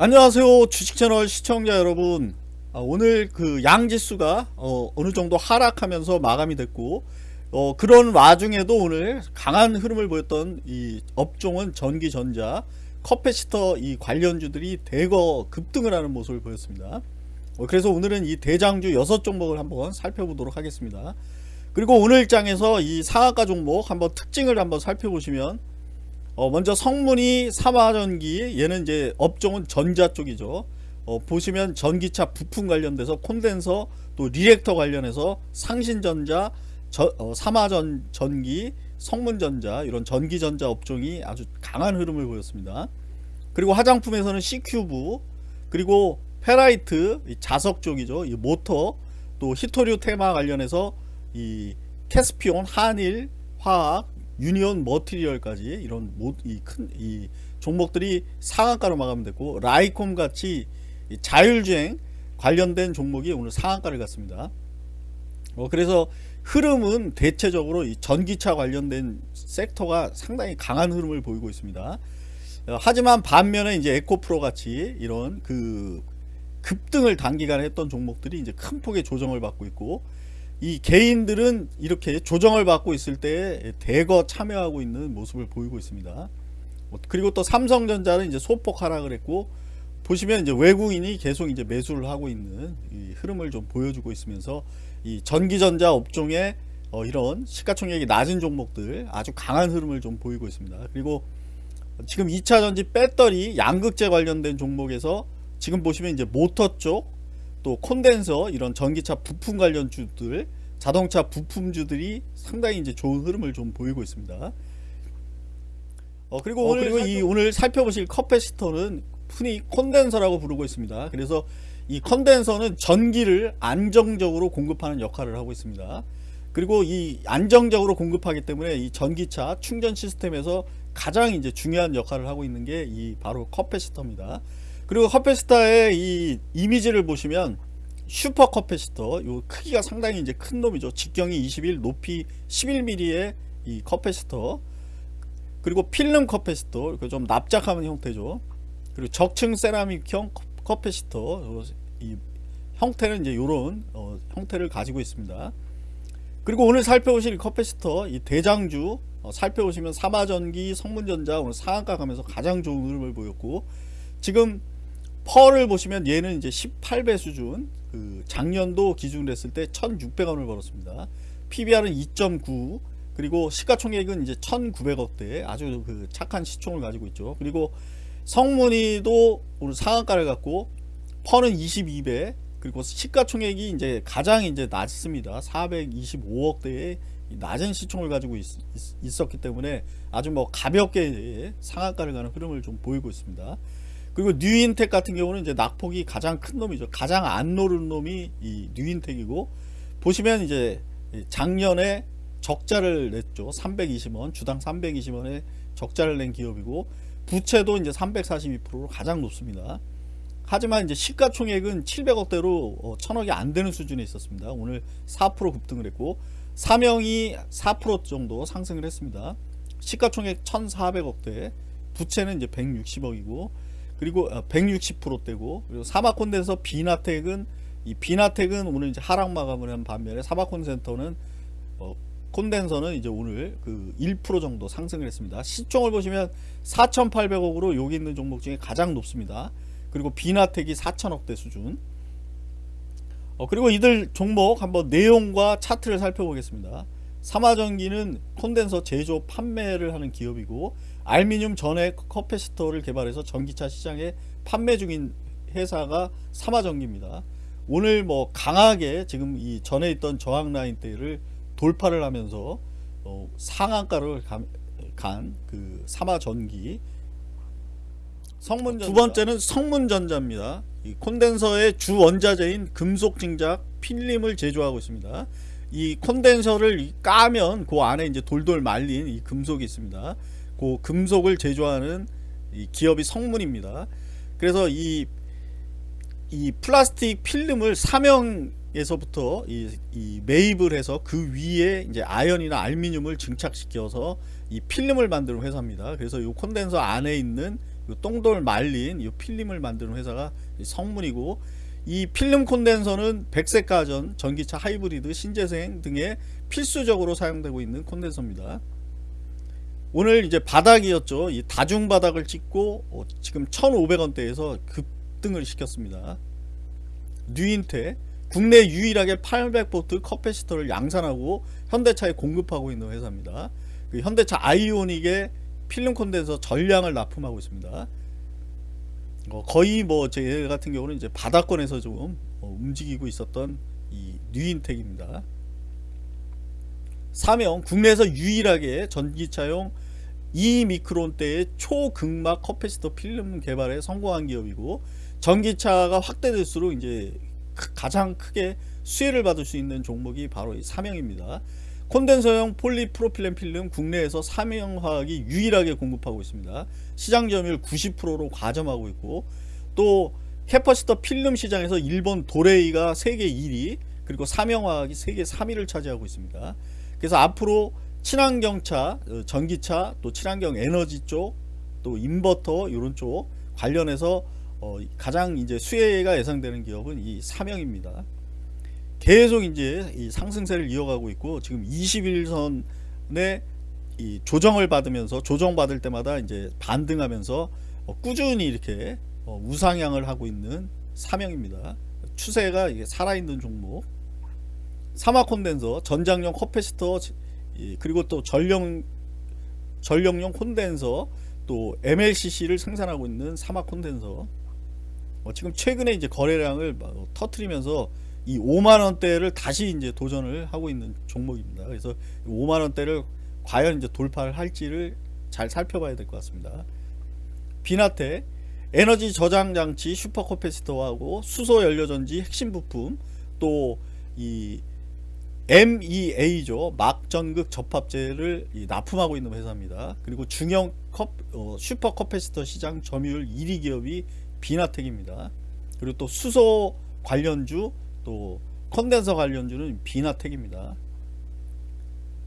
안녕하세요 주식채널 시청자 여러분. 아, 오늘 그 양지수가 어, 느 정도 하락하면서 마감이 됐고 어, 그런 와중에도 오늘 강한 흐름을 보였던 이 업종은 전기전자 커패시터 이 관련주들이 대거 급등을 하는 모습을 보였습니다. 어, 그래서 오늘은 이 대장주 6종목을 한번 살펴보도록 하겠습니다. 그리고 오늘 장에서 이 상한가 종목 한번 특징을 한번 살펴보시면 어 먼저 성문이 삼화전기 얘는 이제 업종은 전자 쪽이죠. 어 보시면 전기차 부품 관련돼서 콘덴서 또 리액터 관련해서 상신전자 저, 어 삼화전 전기 성문전자 이런 전기전자 업종이 아주 강한 흐름을 보였습니다. 그리고 화장품에서는 씨큐브 그리고 페라이트 자석 쪽이죠. 이 모터 또 희토류 테마 관련해서 이 캐스피온 한일 화학 유니온 머티리얼까지 이런 이큰이 이 종목들이 상한가로 마감됐고 라이콤 같이 자율주행 관련된 종목이 오늘 상한가를 갔습니다. 어, 그래서 흐름은 대체적으로 이 전기차 관련된 섹터가 상당히 강한 흐름을 보이고 있습니다. 어, 하지만 반면에 이제 에코프로 같이 이런 그 급등을 단기간에 했던 종목들이 이제 큰 폭의 조정을 받고 있고 이 개인들은 이렇게 조정을 받고 있을 때 대거 참여하고 있는 모습을 보이고 있습니다. 그리고 또 삼성전자는 이제 소폭 하락을 했고 보시면 이제 외국인이 계속 이제 매수를 하고 있는 흐름을 좀 보여주고 있으면서 이 전기전자 업종의 어 이런 시가총액이 낮은 종목들 아주 강한 흐름을 좀 보이고 있습니다. 그리고 지금 2차전지 배터리 양극재 관련된 종목에서 지금 보시면 이제 모터 쪽 또 콘덴서 이런 전기차 부품 관련주들 자동차 부품주들이 상당히 이제 좋은 흐름을 좀 보이고 있습니다. 어 그리고 어, 오늘 그리고 이 오늘 살펴보실 커패시터는 흔히 콘덴서라고 부르고 있습니다. 그래서 이 컨덴서는 전기를 안정적으로 공급하는 역할을 하고 있습니다. 그리고 이 안정적으로 공급하기 때문에 이 전기차 충전 시스템에서 가장 이제 중요한 역할을 하고 있는 게 이 바로 커패시터입니다. 그리고 커패시터의 이 이미지를 보시면 슈퍼 커패시터 요 크기가 상당히 이제 큰 놈이죠. 직경이 21 높이 11mm의 이 커패시터. 그리고 필름 커패시터 좀 납작한 형태죠. 그리고 적층 세라믹형 커패시터 이 형태는 이제 요런 어, 형태를 가지고 있습니다. 그리고 오늘 살펴보실 커패시터 이 대장주 어, 살펴보시면 삼화전기 성문전자 오늘 상한가 가면서 가장 좋은 흐름을 보였고 지금 펄을 보시면 얘는 이제 18배 수준 그 작년도 기준으로 했을 때 1600원을 벌었습니다. PBR은 2.9 그리고 시가총액은 이제 1900억대 아주 그 착한 시총을 가지고 있죠. 그리고 성문이도 오늘 상한가를 갖고 펄은 22배 그리고 시가총액이 이제 가장 이제 낮습니다. 425억대의 낮은 시총을 가지고 있, 었기 때문에 아주 뭐 가볍게 상한가를 가는 흐름을 좀 보이고 있습니다 그리고 뉴인텍 같은 경우는 이제 낙폭이 가장 큰 놈이죠. 가장 안 노른 놈이 이 뉴인텍이고 보시면 이제 작년에 적자를 냈죠. 320원, 주당 320원에 적자를 낸 기업이고 부채도 이제 342%로 가장 높습니다. 하지만 이제 시가총액은 700억대로 어, 천억이 안 되는 수준에 있었습니다. 오늘 4% 급등을 했고 사명이 4% 정도 상승을 했습니다. 시가총액 1400억대 부채는 이제 160억이고 그리고 160%대고 어, 그리고 사마콘덴서 비나텍은 이 비나텍은 오늘 이제 하락 마감을 한 반면에 사마콘센터는 어, 콘덴서는 이제 오늘 그 1% 정도 상승을 했습니다. 시총을 보시면 4,800억으로 여기 있는 종목 중에 가장 높습니다. 그리고 비나텍이 4천억대 수준. 어, 그리고 이들 종목 한번 내용과 차트를 살펴보겠습니다. 삼화전기는 콘덴서 제조 판매를 하는 기업이고 알미늄 전해 커패시터를 개발해서 전기차 시장에 판매 중인 회사가 삼화전기입니다. 오늘 뭐 강하게 지금 이 전에 있던 저항 라인대를 돌파를 하면서 어 상한가를 간 그 삼화전기 성문전자. 두 번째는 성문전자입니다. 이 콘덴서의 주 원자재인 금속 증작 필름을 제조하고 있습니다. 이 콘덴서를 까면 그 안에 이제 돌돌 말린 이 금속이 있습니다. 그 금속을 제조하는 기업이 성문입니다. 그래서 이, 이 플라스틱 필름을 사명에서부터 이, 이 매입을 해서 그 위에 이제 아연이나 알미늄을 증착시켜서 이 필름을 만드는 회사입니다. 그래서 이 콘덴서 안에 있는 그 똘똘 말린 이 필름을 만드는 회사가 이 성문이고 이 필름 콘덴서는 백색 가전, 전기차 하이브리드, 신재생 등에 필수적으로 사용되고 있는 콘덴서입니다. 오늘 이제 바닥이었죠. 이 다중 바닥을 찍고 어, 지금 1,500원대에서 급등을 시켰습니다. 뉴인텍 국내 유일하게 800V 커패시터를 양산하고 현대차에 공급하고 있는 회사입니다. 그 현대차 아이오닉의 필름 콘덴서 전량을 납품하고 있습니다. 어, 거의 뭐 제 같은 경우는 이제 바닥권에서 좀 어, 움직이고 있었던 이 뉴인텍입니다. 삼영 국내에서 유일하게 전기차용 2미크론대의 초극박 커패시터 필름 개발에 성공한 기업이고 전기차가 확대될수록 이제 가장 크게 수혜를 받을 수 있는 종목이 바로 이 삼영입니다. 콘덴서용 폴리프로필렌 필름 국내에서 삼영화학이 유일하게 공급하고 있습니다. 시장 점유율 90%로 과점하고 있고 또 커패시터 필름 시장에서 일본 도레이가 세계 1위 그리고 삼영화학이 세계 3위를 차지하고 있습니다. 그래서 앞으로 친환경차, 어, 전기차, 또 친환경 에너지 쪽, 또 인버터 이런 쪽 관련해서 어, 가장 이제 수혜가 예상되는 기업은 이 삼영입니다. 계속 이제 이 상승세를 이어가고 있고 지금 20일선에 이 조정을 받으면서 조정받을 때마다 이제 반등하면서 어, 꾸준히 이렇게 어, 우상향을 하고 있는 삼영입니다. 추세가 살아있는 종목. 삼화 콘덴서, 전장용 커패시터, 그리고 또 전력 전력용 콘덴서, 또 MLCC를 생산하고 있는 삼화 콘덴서. 어, 지금 최근에 이제 거래량을 터트리면서 이 5만 원대를 다시 이제 도전을 하고 있는 종목입니다. 그래서 5만 원대를 과연 이제 돌파를 할지를 잘 살펴봐야 될 것 같습니다. 비나텍 에너지 저장 장치 슈퍼커패시터하고 수소 연료전지 핵심 부품 또 이 MEA죠 막전극 접합체를 납품하고 있는 회사입니다. 그리고 중형 컵, 어, 슈퍼 커패시터 시장 점유율 1위 기업이 비나텍입니다. 그리고 또 수소 관련주 또 컨덴서 관련주는 비나텍입니다.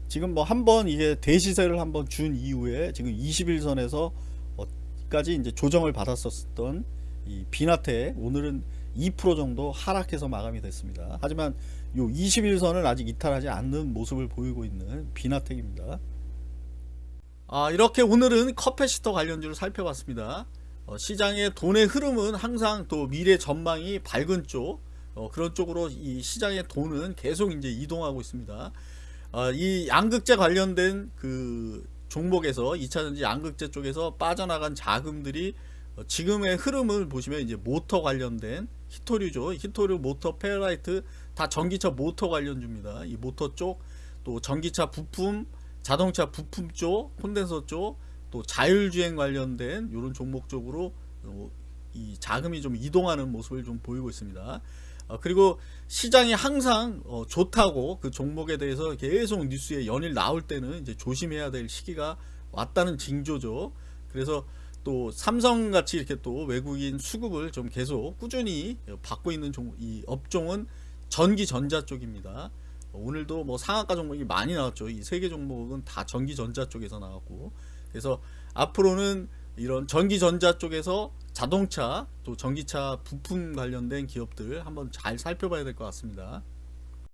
지금 뭐 한번 이게 대시세를 한번 준 이후에 지금 21선에서 까지 이제 조정을 받았었던 이 비나텍 오늘은 2% 정도 하락해서 마감이 됐습니다. 하지만 요 21선을 아직 이탈하지 않는 모습을 보이고 있는 비나텍입니다. 아 이렇게 오늘은 커패시터 관련주를 살펴봤습니다. 어, 시장의 돈의 흐름은 항상 또 미래 전망이 밝은 쪽 어, 그런 쪽으로 이 시장의 돈은 계속 이제 이동하고 있습니다. 어, 이 양극재 관련된 그 종목에서 2차전지 양극재 쪽에서 빠져나간 자금들이 어, 지금의 흐름을 보시면 이제 모터 관련된 희토류죠. 희토류 모터 페라이트 다 전기차 모터 관련주입니다. 이 모터 쪽 또 전기차 부품 자동차 부품 쪽 콘덴서 쪽 또 자율주행 관련된 이런 종목 쪽으로 어, 이 자금이 좀 이동하는 모습을 좀 보이고 있습니다. 어, 그리고 시장이 항상 어, 좋다고 그 종목에 대해서 계속 뉴스에 연일 나올 때는 이제 조심해야 될 시기가 왔다는 징조죠. 그래서 또 삼성같이 이렇게 또 외국인 수급을 좀 계속 꾸준히 받고 있는 종, 이 업종은 전기 전자 쪽입니다. 오늘도 뭐 상한가 종목이 많이 나왔죠. 이 세 개 종목은 다 전기 전자 쪽에서 나왔고 그래서 앞으로는 이런 전기 전자 쪽에서 자동차 또 전기차 부품 관련된 기업들 한번 잘 살펴봐야 될 것 같습니다.